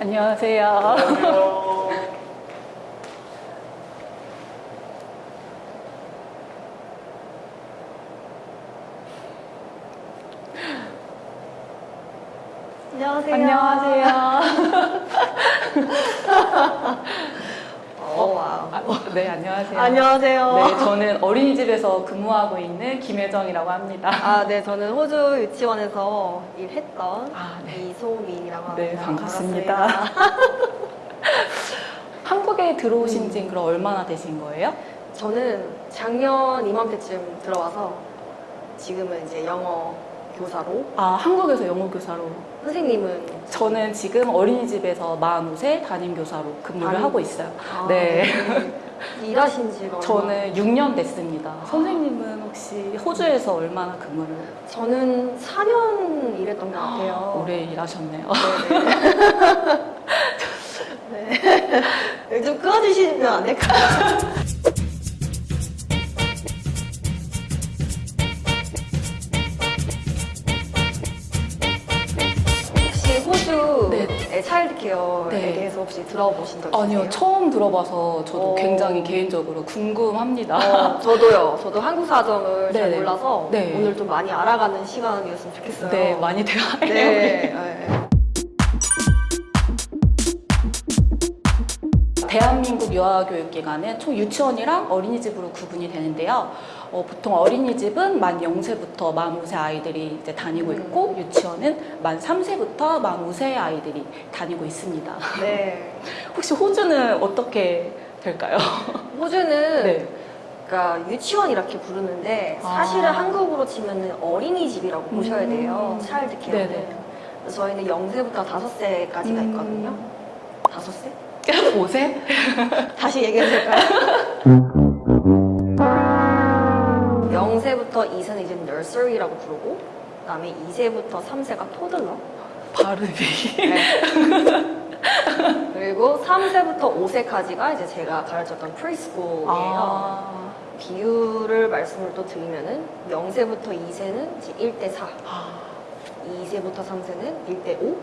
안녕하세요. 안녕하세요. 안녕하세요. 어, 와우. 아, 어, 네, 안녕하세요. 안녕하세요. 네, 저는 어린이집에서 근무하고 있는 김혜정이라고 합니다. 아, 네, 저는 호주 유치원에서 일했던 아, 네. 이소민이라고 합니다. 네, 반갑습니다. 반갑습니다. 한국에 들어오신 음. 지 그럼 얼마나 되신 거예요? 저는 작년 이맘때쯤 들어와서 지금은 이제 영어 교사로 아, 한국에서 영어 교사로. 선생님은 저는 지금 어린이집에서 45세 담임 교사로 근무를 담임? 하고 있어요. 아, 네. 네. 일하신 지가 저는 6년 됐습니다. 선생님은 혹시 호주에서 얼마나 근무를 저는 4년 일했던 것 같아요. 오래 일하셨네요. 네. 네. 좀 끊어주시면 안 될까요? 네. 차일드케어에 네. 대해서 혹시 들어보신 적 있으세요? 아니요, 처음 들어봐서 저도 어. 굉장히 개인적으로 궁금합니다. 어, 저도요. 저도 한국 사정을 잘 네네. 몰라서 네. 오늘 좀 많이 알아가는 시간이었으면 좋겠어요. 네, 많이 대화해요. 네. 대한민국 유아교육기관은 총 유치원이랑 어린이집으로 구분이 되는데요. 어, 보통 어린이집은 만 0세부터 만 5세 아이들이 이제 다니고 있고 유치원은 만 3세부터 만 5세 아이들이 다니고 있습니다. 네. 혹시 호주는 어떻게 될까요? 호주는 네. 그러니까 유치원 이렇게 부르는데 사실은 아. 한국으로 치면은 어린이집이라고 보셔야 돼요. 음. 차일드 케어는. 네네. 그래서 저희는 0세부터 5세까지가 음. 있거든요. 5세? 5세? 다시 얘기해 줄까요? 0세부터 2세는 이제 nursery라고 부르고 그 다음에 2세부터 3세가 토들러 발음이. 네. 그리고 3세부터 5세까지가 이제 제가 가르쳤던 preschool이에요. 아. 비율을 말씀을 또 드리면은 0세부터 2세는 이제 1대 4, 아. 2세부터 3세는 1대 5,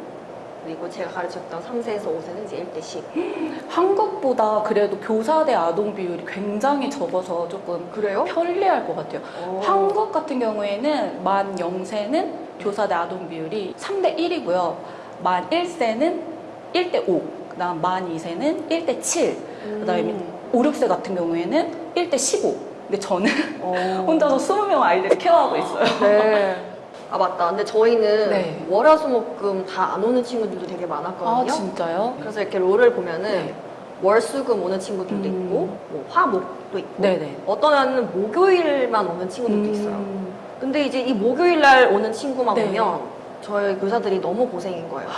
그리고 제가 가르쳤던 3세에서 5세는 이제 1대 10. 한국보다 그래도 교사 대 아동 비율이 굉장히 적어서 조금 그래요? 편리할 것 같아요. 오. 한국 같은 경우에는 만 0세는 교사 대 아동 비율이 3대 1이고요. 만 1세는 1대 5, 그 다음 만 2세는 1대 7, 그 다음에 음. 5, 6세 같은 경우에는 1대 15. 근데 저는 어. 혼자서 20명 아이들을 케어하고 있어요. 네. 아 맞다. 근데 저희는 네. 월화수목금 다 안 오는 친구들도 되게 많았거든요. 아, 진짜요? 그래서 이렇게 롤을 보면은 네. 월수금 오는 친구들도 음. 있고 뭐 화목도 있고 네네. 어떤 애는 목요일만 오는 친구들도 있어요. 음. 근데 이제 이 목요일 날 오는 친구만 네. 오면 저희 교사들이 너무 고생인 거예요.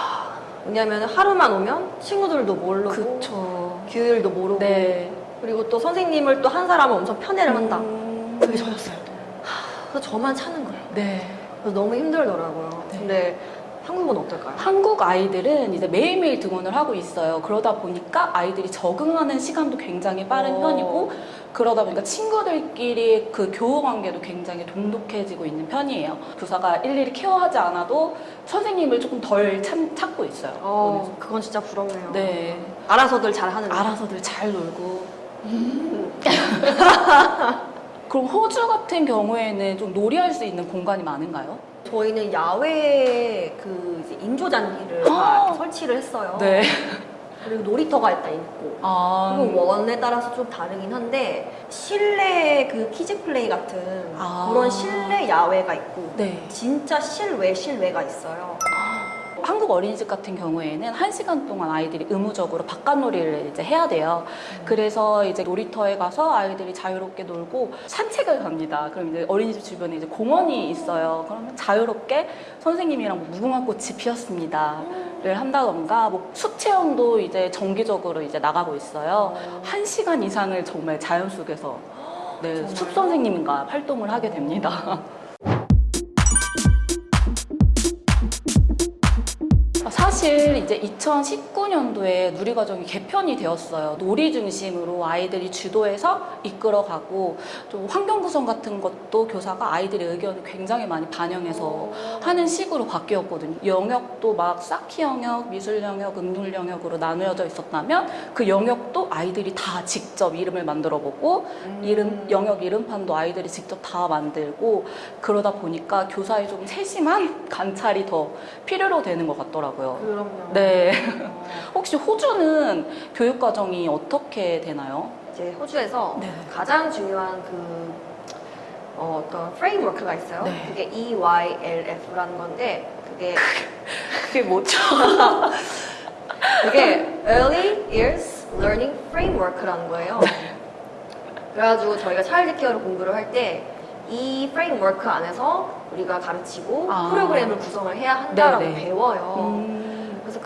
왜냐면 하루만 오면 친구들도 모르고 그쵸. 규율도 모르고 네. 그리고 또 선생님을 또 한 사람은 엄청 편애를 한다. 음. 그게 저였어요. 그래서 저만 차는 거예요. 네. 너무 힘들더라고요. 네. 근데 한국은 어떨까요? 한국 아이들은 이제 매일매일 등원을 하고 있어요. 그러다 보니까 아이들이 적응하는 시간도 굉장히 빠른 어. 편이고 그러다 보니까 친구들끼리 그 교우 관계도 굉장히 돈독해지고 있는 편이에요. 교사가 일일이 케어하지 않아도 선생님을 조금 덜 참, 찾고 있어요. 어, 그건 진짜 부럽네요. 네. 알아서들 잘 하는 거. 알아서들 잘 놀고. 그럼 호주 같은 경우에는 좀 놀이할 수 있는 공간이 많은가요? 저희는 야외에 그 이제 인조잔디를 다 아. 이렇게 설치를 했어요. 네. 그리고 놀이터가 일단 있고. 아. 그리고 원에 따라서 좀 다르긴 한데 실내 그 kids play 같은 아. 그런 실내 야외가 있고 네. 진짜 실외 실외가 있어요. 한국 어린이집 같은 경우에는 한 시간 동안 아이들이 의무적으로 바깥놀이를 이제 해야 돼요. 그래서 이제 놀이터에 가서 아이들이 자유롭게 놀고 산책을 갑니다. 그럼 이제 어린이집 주변에 이제 공원이 있어요. 그러면 자유롭게 선생님이랑 뭐 무궁화꽃이 피었습니다 를 한다던가 뭐숲 체험도 이제 정기적으로 이제 나가고 있어요. 한 시간 이상을 정말 자연 속에서 네? 숲 선생님과 활동을 하게 됩니다. 사실 이제 2019년도에 누리과정이 개편이 되었어요. 놀이 중심으로 아이들이 주도해서 이끌어가고 좀 환경 구성 같은 것도 교사가 아이들의 의견을 굉장히 많이 반영해서 하는 식으로 바뀌었거든요. 영역도 막 쌓기 영역, 미술 영역, 음률 영역으로 나누어져 있었다면 그 영역도 아이들이 다 직접 이름을 만들어 보고 음. 이름 영역 이름판도 아이들이 직접 다 만들고 그러다 보니까 교사의 좀 세심한 관찰이 더 필요로 되는 것 같더라고요. 그럼요. 네. 어, 혹시 호주는 교육 과정이 어떻게 되나요? 이제 호주에서 네. 가장 중요한 그 어, 떤 framework가 있어요. 네. 그게 EYLF라는 건데 그게 그게 뭐죠? 그게 Early Years Learning Framework라는 거예요. 그래가지고 저희가 childcare를 공부를 할 때 이 framework 안에서 우리가 가르치고 아. 프로그램을 구성을 해야 한다라고 네네. 배워요. 음.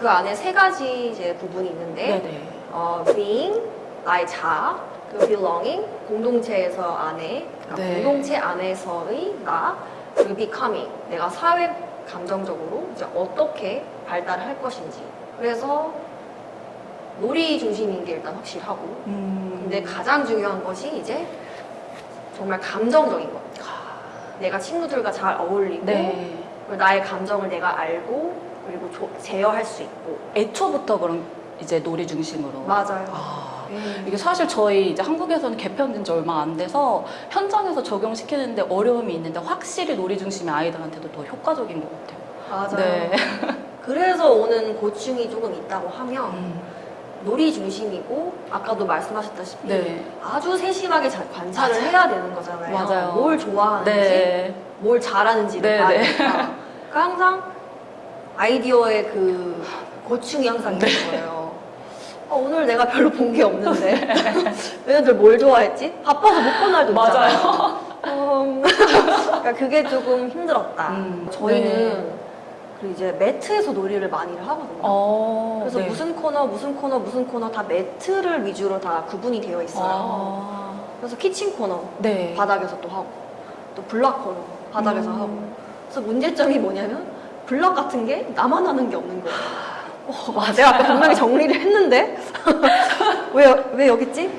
그 안에 세 가지 이제 부분이 있는데 네네. 어, being 나의 자아, 그리고 belonging 공동체에서 안에 그러니까 네. 공동체 안에서의 나, 그리고 becoming 내가 사회 감정적으로 이제 어떻게 발달을 할 것인지. 그래서 놀이 중심인 게 일단 확실하고, 음. 근데 가장 중요한 것이 이제 정말 감정적인 것. 내가 친구들과 잘 어울리고, 네. 그리고 나의 감정을 내가 알고, 그리고 조- 제어할 수 있고. 애초부터 그럼 이제 놀이 중심으로. 맞아요. 아. 음. 이게 사실 저희 이제 한국에서는 개편된 지 얼마 안 돼서 현장에서 적용시키는데 어려움이 있는데 확실히 놀이 중심의 아이들한테도 더 효과적인 것 같아요. 맞아요. 네. 그래서 오는 고충이 조금 있다고 하면 음. 놀이 중심이고 아까도 말씀하셨다시피 네. 아주 세심하게 자- 관찰을 맞아요. 해야 되는 거잖아요. 맞아요. 뭘 좋아하는지, 네. 뭘 잘하는지를 네, 봐야 네. 되니까. 그러니까 항상 아이디어의 그 고충이 항상 있는 네. 거예요. 어, 오늘 내가 별로 본 게 없는데 얘네들 뭘 좋아했지? 바빠서 못 본 날도 있잖아요. 음, 그러니까 그게 조금 힘들었다. 음, 저희는 네. 그 이제 매트에서 놀이를 많이 하거든요. 어, 그래서 네. 무슨 코너, 무슨 코너, 무슨 코너 다 매트를 위주로 다 구분이 되어 있어요. 아, 그래서 키친 코너 네. 바닥에서 또 하고 또 블락 코너 바닥에서 음. 하고. 그래서 문제점이 뭐냐면 블락 같은 게 나만 하는 게 없는 거예요. 어, 와, 내가 아까 분명히 정리를 했는데 왜, 왜 여기 있지?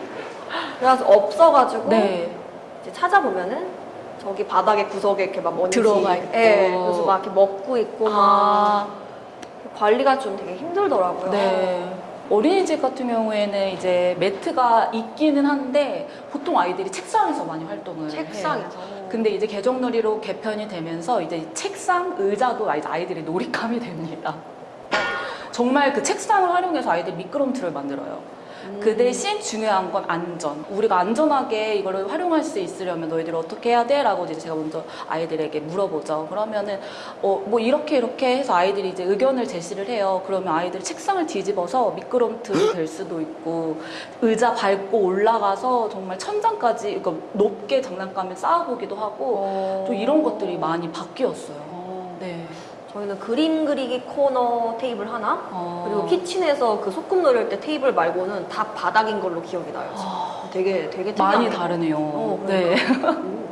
그래서 없어가지고 네. 이제 찾아보면은 저기 바닥에 구석에 이렇게 막 먼지 들어가 있고. 예, 그래서 막 이렇게 먹고 있고 막 아, 관리가 좀 되게 힘들더라고요. 네. 어린이집 같은 경우에는 이제 매트가 있기는 한데 보통 아이들이 책상에서 많이 활동을 해요. 책상에서. 근데 이제 개정놀이로 개편이 되면서 이제 책상, 의자도 이제 아이들이 놀이감이 됩니다. 정말 그 책상을 활용해서 아이들이 미끄럼틀을 만들어요. 음. 그 대신 중요한 건 안전. 우리가 안전하게 이거를 활용할 수 있으려면 너희들이 어떻게 해야 돼? 라고 이제 제가 먼저 아이들에게 물어보죠. 그러면은, 어, 뭐 이렇게 이렇게 해서 아이들이 이제 의견을 제시를 해요. 그러면 아이들이 책상을 뒤집어서 미끄럼틀이 될 수도 있고, 의자 밟고 올라가서 정말 천장까지, 그러니까 높게 장난감을 쌓아보기도 하고, 어. 또 이런 것들이 많이 바뀌었어요. 어. 네. 저희는 그림 그리기 코너 테이블 하나 어. 그리고 키친에서 그 소꿉 놀이 할 때 테이블 말고는 다 바닥인 걸로 기억이 나요. 아, 되게 되게 많이 특이하네요. 다르네요. 어, 네. 그러니까. 음.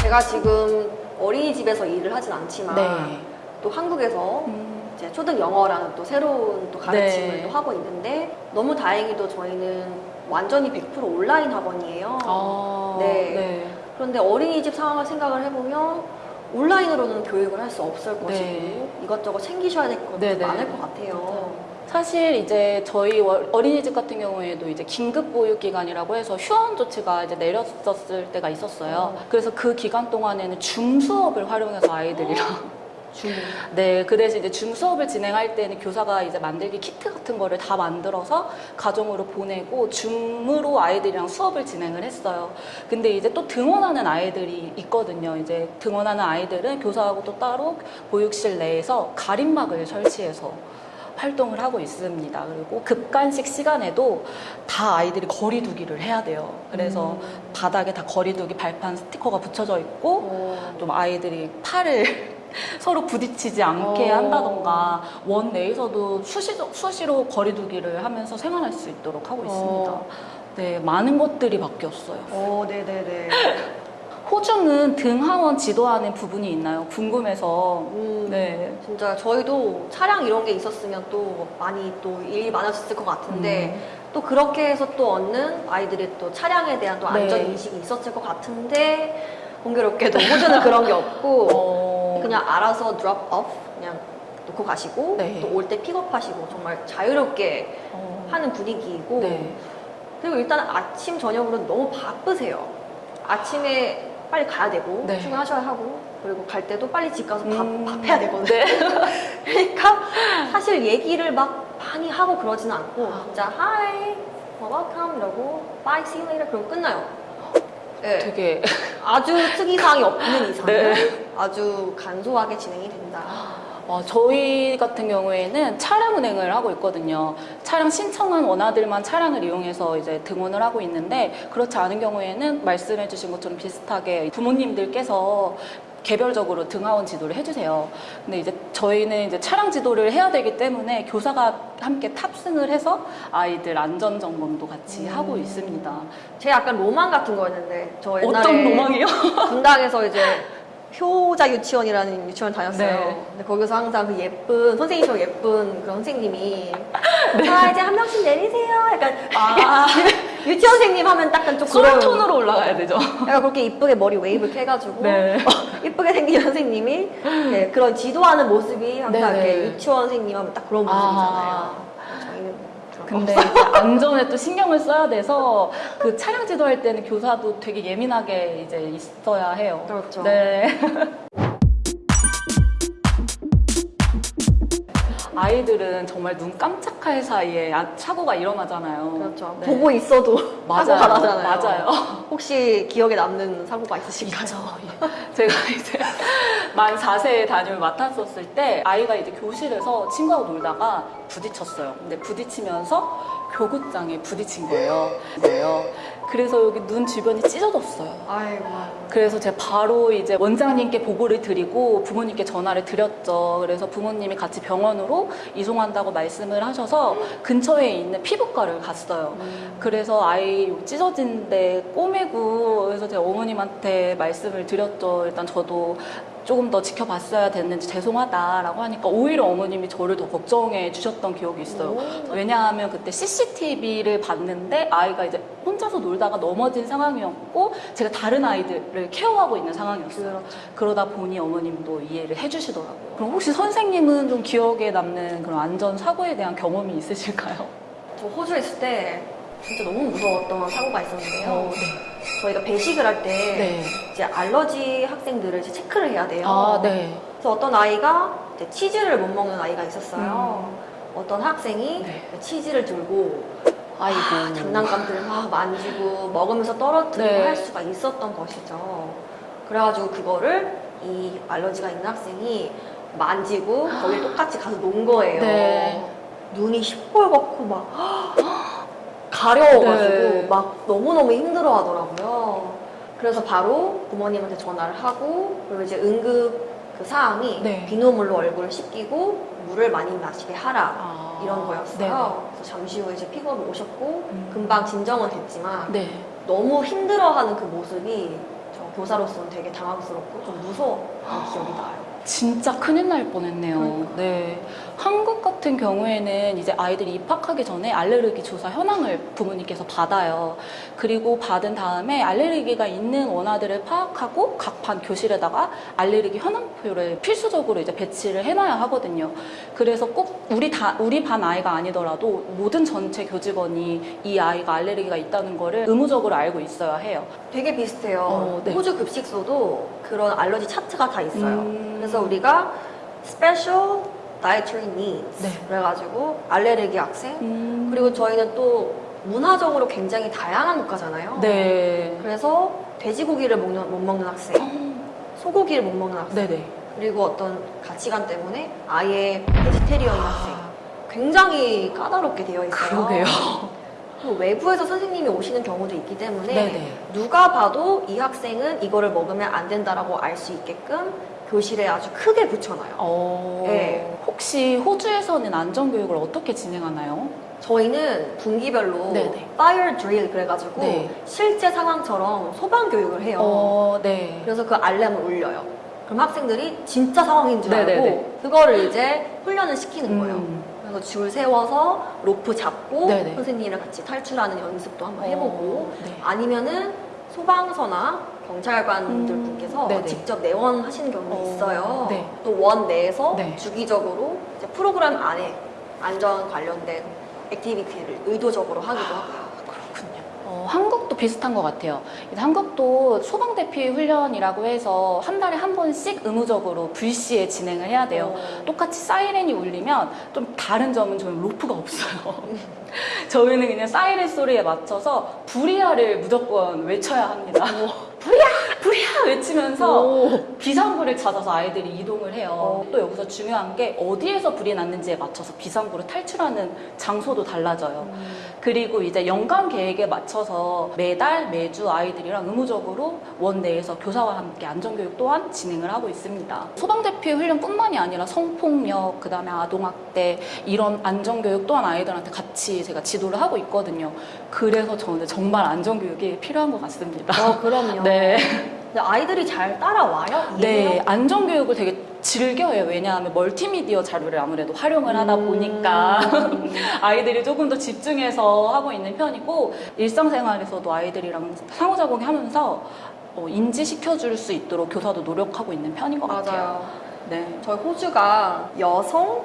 제가 지금 어린이집에서 일을 하진 않지만 네. 또 한국에서 음. 이제 초등 영어라는 또 새로운 또 가르침을 네. 또 하고 있는데 너무 다행히도 저희는 완전히 100% 온라인 학원이에요. 아, 네. 네. 그런데 어린이집 상황을 생각을 해보면 온라인으로는 교육을 할 수 없을 것이고 네. 이것저것 챙기셔야 될 것도 네, 네. 많을 것 같아요. 사실 이제 저희 월- 어린이집 같은 경우에도 이제 긴급 보육 기간이라고 해서 휴원 조치가 이제 내렸었을 때가 있었어요. 그래서 그 기간 동안에는 줌 수업을 활용해서 아이들이랑 줌. 네, 그 대신 이제 줌 수업을 진행할 때는 교사가 이제 만들기 키트 같은 거를 다 만들어서 가정으로 보내고 줌으로 아이들이랑 수업을 진행을 했어요. 근데 이제 또 등원하는 아이들이 있거든요. 이제 등원하는 아이들은 교사하고 또 따로 보육실 내에서 가림막을 설치해서 활동을 하고 있습니다. 그리고 급간식 시간에도 다 아이들이 거리두기를 해야 돼요. 그래서 음. 바닥에 다 거리두기 발판 스티커가 붙여져 있고 어. 좀 아이들이 팔을 서로 부딪히지 않게 어. 한다던가 원 내에서도 수시로, 수시로 거리두기를 하면서 생활할 수 있도록 하고 있습니다. 어. 네, 많은 것들이 바뀌었어요. 어, 네네네. 호주는 등하원 지도하는 부분이 있나요? 궁금해서. 음, 네. 진짜 저희도 차량 이런 게 있었으면 또 많이 또 일이 많아졌을 것 같은데 음. 또 그렇게 해서 또 얻는 아이들이 또 차량에 대한 또 네. 안전 인식이 있었을 것 같은데 공교롭게도 호주는 그런 게 없고 어, 그냥 알아서 drop off 그냥 놓고 가시고 네. 또올 때 픽업하시고 정말 자유롭게 어, 하는 분위기이고 네. 그리고 일단 아침 저녁으로 너무 바쁘세요. 아침에 빨리 가야 되고 네. 출근하셔야 하고 그리고 갈 때도 빨리 집 가서 밥, 음. 밥 해야 되거든요. 네. 그러니까 사실 얘기를 막 많이 하고 그러지는 않고 아. 진짜 hi, well, welcome 이러고 bye, see you later 그러고 끝나요. 네. 되게 아주 특이사항이 없는 이상은 네. 아주 간소하게 진행이 된다. 어, 저희 같은 경우에는 차량 운행을 하고 있거든요. 차량 신청한 원화들만 차량을 이용해서 이제 등원을 하고 있는데 그렇지 않은 경우에는 말씀해 주신 것처럼 비슷하게 부모님들께서 개별적으로 등하원 지도를 해주세요. 근데 이제 저희는 이제 차량 지도를 해야 되기 때문에 교사가 함께 탑승을 해서 아이들 안전 점검도 같이 음. 하고 있습니다. 제 약간 로망 같은 거였는데 저 옛날에 어떤 로망이요? 분당에서 이제 효자 유치원이라는 유치원 다녔어요. 네. 근데 거기서 항상 그 예쁜 선생님처럼 예쁜 그런 선생님이 자 이제 한 명씩 내리세요. 약간 아, 유치원 선생님 하면 약간 좀 그런 톤으로 올라가야 되죠. 약간 그렇게 이쁘게 머리 웨이브 이렇게 해가지고 네. 이쁘게 생긴 선생님이 네, 그런 지도하는 모습이 항상 네네. 이렇게 유치원 선생님 하면 딱 그런 모습이잖아요. 거 근데 이제 안전에 또 신경을 써야 돼서 그 차량 지도할 때는 교사도 되게 예민하게 이제 있어야 해요. 그렇죠. 네. 아이들은 정말 눈 깜짝할 사이에 아- 사고가 일어나잖아요. 그렇죠. 네. 보고 있어도 맞아요. 사고가 나잖아요. 맞아요. 혹시 기억에 남는 사고가 있으신가요? 예. 제가 이제 만 4세에 담임을 맡았었을 때 아이가 이제 교실에서 친구하고 놀다가 부딪혔어요. 근데 부딪히면서 교구장에 부딪힌 거예요. 거예요. 그래서 여기 눈 주변이 찢어졌어요. 아이고. 그래서 제가 바로 이제 원장님께 보고를 드리고 부모님께 전화를 드렸죠. 그래서 부모님이 같이 병원으로 이송한다고 말씀을 하셔서 근처에 있는 피부과를 갔어요. 그래서 아이 찢어진 데 꼬매고 그래서 제가 어머님한테 말씀을 드렸죠. 일단 저도 조금 더 지켜봤어야 됐는지 죄송하다라고 하니까 오히려 어머님이 저를 더 걱정해 주셨던 기억이 있어요. 오. 왜냐하면 그때 CCTV를 봤는데 아이가 이제 혼자서 놀다가 넘어진 상황이었고 제가 다른 아이들을 케어하고 있는 상황이었어요. 그렇죠. 그러다 보니 어머님도 이해를 해주시더라고요. 그럼 혹시 선생님은 좀 기억에 남는 그런 안전 사고에 대한 경험이 있으실까요? 저 호주에 있을 때 진짜 너무 무서웠던 사고가 있었는데요. 어, 저희가 배식을 할때 네. 이제 알러지 학생들을 이제 체크를 해야 돼요. 아, 네. 그래서 어떤 아이가 치즈를 못 먹는 아이가 있었어요. 어떤 학생이 음. 네. 치즈를 들고 아이고. 아, 장난감들을 막 만지고 먹으면서 떨어뜨리고 네. 할 수가 있었던 것이죠. 그래가지고 그거를 이 알러지가 있는 학생이 만지고 거기 똑같이 가서 논 거예요. 네. 눈이 시뻘겋고 막 가려워가지고 네. 막 너무너무 힘들어 하더라고요. 그래서 바로 부모님한테 전화를 하고 그리고 이제 응급 그 사항이 네. 비누물로 얼굴을 씻기고 물을 많이 마시게 하라 아. 이런 거였어요. 그래서 잠시 후에 이제 픽업을 오셨고 음. 금방 진정은 됐지만 네. 너무 힘들어하는 그 모습이 저 교사로서는 되게 당황스럽고 좀 무서웠던 기억이 나요. 진짜 큰일 날 뻔했네요. 그러니까. 네. 한국 같은 경우에는 이제 아이들이 입학하기 전에 알레르기 조사 현황을 부모님께서 받아요. 그리고 받은 다음에 알레르기가 있는 원화들을 파악하고 각 반 교실에다가 알레르기 현황표를 필수적으로 이제 배치를 해놔야 하거든요. 그래서 꼭 우리 다 우리 반 아이가 아니더라도 모든 전체 교직원이 이 아이가 알레르기가 있다는 거를 의무적으로 알고 있어야 해요. 되게 비슷해요. 어, 네. 호주 급식소도 그런 알러지 차트가 다 있어요. 음. 그래서 우리가 dietary needs 네. 그래가지고 알레르기 학생 음. 그리고 저희는 또 문화적으로 굉장히 다양한 국가잖아요. 네. 그래서 돼지고기를 먹는, 못 먹는 학생, 소고기를 못 먹는 학생, 네네. 그리고 어떤 가치관 때문에 아예 베지테리언 학생. 굉장히 까다롭게 되어 있어요. 그러게요. 외부에서 선생님이 오시는 경우도 있기 때문에 네네. 누가 봐도 이 학생은 이거를 먹으면 안 된다라고 알 수 있게끔 교실에 아주 크게 붙여놔요. 어, 네. 혹시 호주에서는 안전교육을 어떻게 진행하나요? 저희는 분기별로 네네. fire drill 그래가지고 네. 실제 상황처럼 소방 교육을 해요. 어, 네. 그래서 그 알람을 울려요. 그럼 학생들이 진짜 상황인 줄 알고 네네네. 그거를 이제 훈련을 시키는 거예요. 음. 그래서 줄 세워서 로프 잡고 네네. 선생님이랑 같이 탈출하는 연습도 한번 해보고 어, 네. 아니면은 소방서나 경찰관들 음, 분께서 네네. 직접 내원하시는 경우가 어, 있어요. 네. 또 원 내에서 네. 주기적으로 프로그램 안에 안전 관련된 activity를 의도적으로 하기도 하고요. 그렇군요. 어, 한국도 비슷한 것 같아요. 한국도 소방대피 훈련이라고 해서 한 달에 한 번씩 의무적으로 불시에 진행을 해야 돼요. 어, 똑같이 사이렌이 울리면 좀 다른 점은 저는 로프가 없어요. 저희는 그냥 사이렌 소리에 맞춰서 불이야를 무조건 외쳐야 합니다. 불이야! 불이야! 외치면서 오. 비상구를 찾아서 아이들이 이동을 해요. 어. 또 여기서 중요한 게 어디에서 불이 났는지에 맞춰서 비상구를 탈출하는 장소도 달라져요. 그리고 이제 연간 계획에 맞춰서 매달 매주 아이들이랑 의무적으로 원 내에서 교사와 함께 안전교육 또한 진행을 하고 있습니다. 소방대피 훈련뿐만이 아니라 성폭력, 그 다음에 아동학대 이런 안전교육 또한 아이들한테 같이 제가 지도를 하고 있거든요. 그래서 저는 정말 안전교육이 필요한 것 같습니다. 어, 그럼요. 네. 아이들이 잘 따라와요? 네? 안전교육을 되게 즐겨해요. 왜냐하면 멀티미디어 자료를 아무래도 활용을 하다 음. 보니까 아이들이 조금 더 집중해서 하고 있는 편이고 일상생활에서도 아이들이랑 상호작용을 하면서 어, 인지시켜줄 수 있도록 교사도 노력하고 있는 편인 것 같아요. 맞아요. 네. 저희 호주가 여성,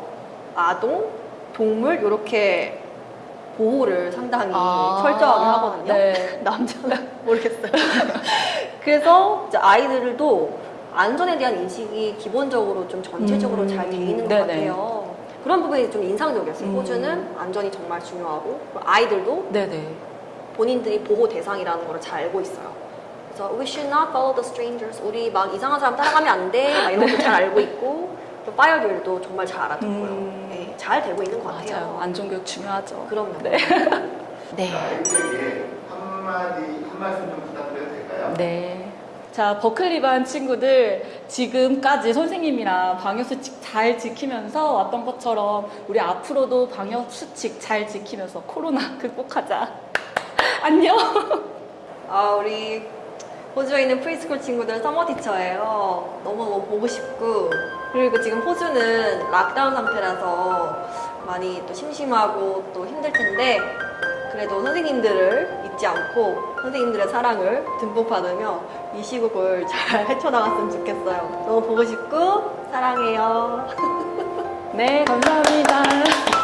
아동, 동물 이렇게 보호를 상당히 아, 철저하게 하거든요. 네. 남자는 모르겠어요. 그래서 이제 아이들도 안전에 대한 인식이 기본적으로 좀 전체적으로 음, 잘돼 있는 것 네네. 같아요. 그런 부분이 좀 인상적이었어요. 음. 호주는 안전이 정말 중요하고 아이들도 네네. 본인들이 보호 대상이라는 걸 잘 알고 있어요. 그래서 we should not follow the strangers. 우리 막 이상한 사람 따라가면 안 돼. 막 이런 것도 잘 알고 있고 또 파이어들도 정말 잘 알아듣고요. 음. 네, 잘 되고 있는 것 같아요. 맞아요. 안전교육 중요하죠. 그럼요. 네. 네. 아이들에게 한마디, 한 말씀 좀 부탁드려도 될까요? 네. 자, 버클리 반 친구들 지금까지 선생님이랑 방역수칙 잘 지키면서 왔던 것처럼 우리 앞으로도 방역수칙 잘 지키면서 코로나 극복하자. 안녕. 아 우리 호주에 있는 preschool 친구들 Summer teacher예요. 너무 보고 싶고 그리고 지금 호주는 lockdown 상태라서 많이 또 심심하고 또 힘들 텐데 그래도 선생님들을 잊지 않고 선생님들의 사랑을 듬뿍 받으며 이 시국을 잘 헤쳐나갔으면 좋겠어요. 너무 보고 싶고 사랑해요. 네, 감사합니다.